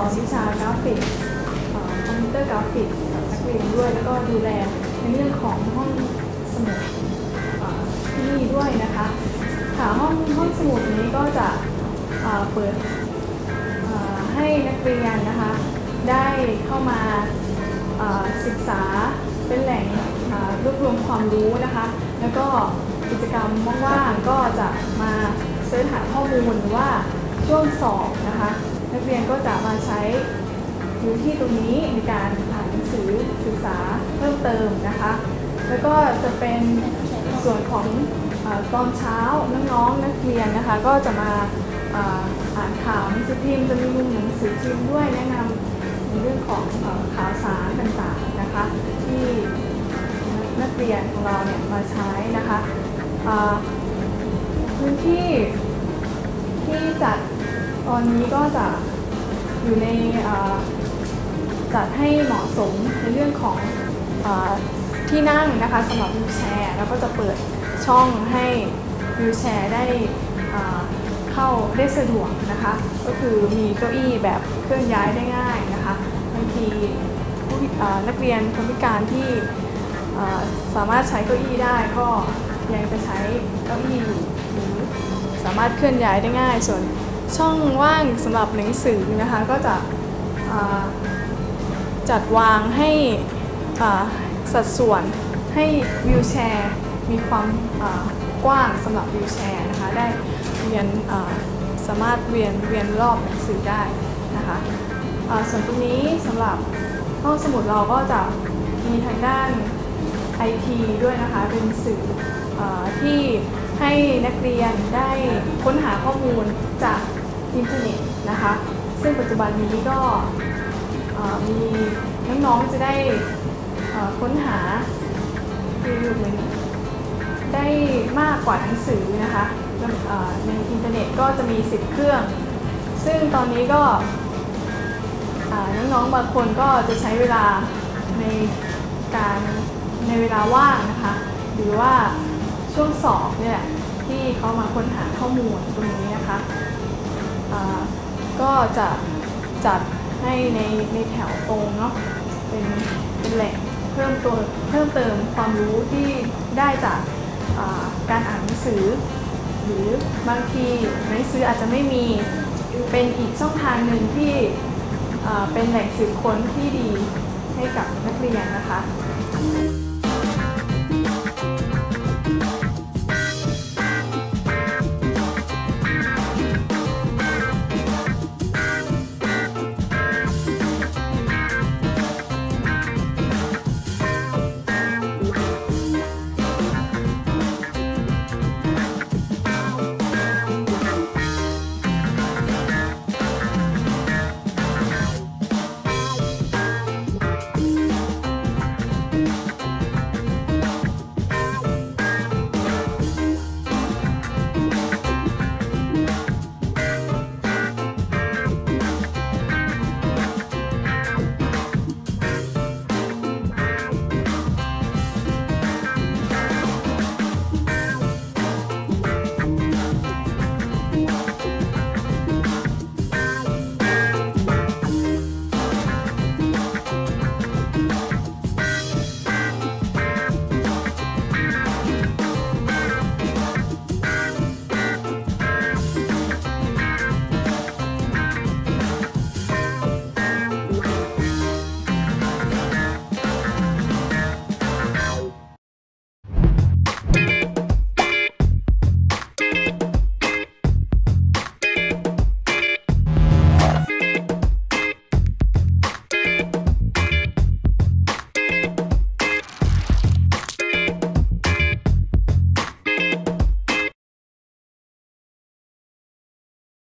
สอนวิชากราฟิกคอมพิวเตอร์กราฟิกกับนักเรียนด้วย แล้วก็ดูแลในเรื่องของห้องสมุดที่นี่ด้วยนะคะค่ะห้องห้องสมุดนี้ก็จะเปิดให้นักเรียนนะคะได้เข้ามาศึกษาเป็นแหล่งรวบรวมความรู้นะคะ แล้วก็กิจกรรมว่างๆก็จะมาเสิร์ชหาข้อมูลว่าช่วงสอบนะคะ นักเรียนก็จะมาใช้พื้นที่ตรงนี้ในการอ่านหนังสือศึกษาเพิ่มเติมนะคะ แล้วก็จะเป็นส่วนของอตอนเช้าน้องๆนักเรียนนะคะ ก็จะมาอ่านข่าวหนังสือพิมพ์จะมีมุมหนังสือพิมพ์ด้วยแนะนำในเรื่องของอข่าวสารต่างๆนะคะที่นักเรียนของเราเนี่ยมาใช้นะคะพื้นที่ที่จัด ตอนนี้ก็จะอยู่ในจัดให้เหมาะสมในเรื่องของอที่นั่งนะคะสำหรับวิวแชร์แล้วก็จะเปิดช่องให้วิวแชร์ได้เข้าได้สะดวกนะคะ ก็คือมีเก้าอี้แบบเคลื่อนย้ายได้ง่ายนะคะบางทีผู้นักเรียนคนพิการที่สามารถใช้เก้าอี้ได้ก็ยังจะใช้เก้าอี้อยู่หรือสามารถเคลื่อนย้ายได้ง่ายส่วน ช่องว่างสำหรับหนังสือนะคะก็จะจัดวางให้สัดส่วนให้วิวแชร์มีความกว้างสำหรับวิวแชร์นะคะได้เรียนสามารถเวียนเวียนรอบหนังสือได้นะคะส่วนตรงนี้สำหรับห้องสมุดเราก็จะมีทางด้าน IT ด้วยนะคะเป็นสื่ออที่ให้นักเรียนได้ค้นหาข้อมูลจาก อินเทอร์เน็ตนะคะ ซึ่งปัจจุบันนี้ก็มีน้องๆจะได้ค้นหาคือเหมือนได้มากกว่าหนังสือนะคะในอินเทอร์เน็ตก็จะมี10เครื่อง ซึ่งตอนนี้ก็น้องๆบางคนก็จะใช้เวลาในการในเวลาว่างนะคะ หรือว่าช่วงสอบเนี่ยที่เขามาค้นหาข้อมูลตรงนี้นะคะ ก็จะจัดให้ในในแถวตรงเนาะเป็นเป็นแหล่งเพิ่มตัวเพิ่มเติมความรู้ที่ได้จากการอ่านหนังสือ หรือบางทีหนังสืออาจจะไม่มีเป็นอีกช่องทางหนึ่งที่เป็นแหล่งสืบค้นที่ดีให้กับนักเรียนนะคะ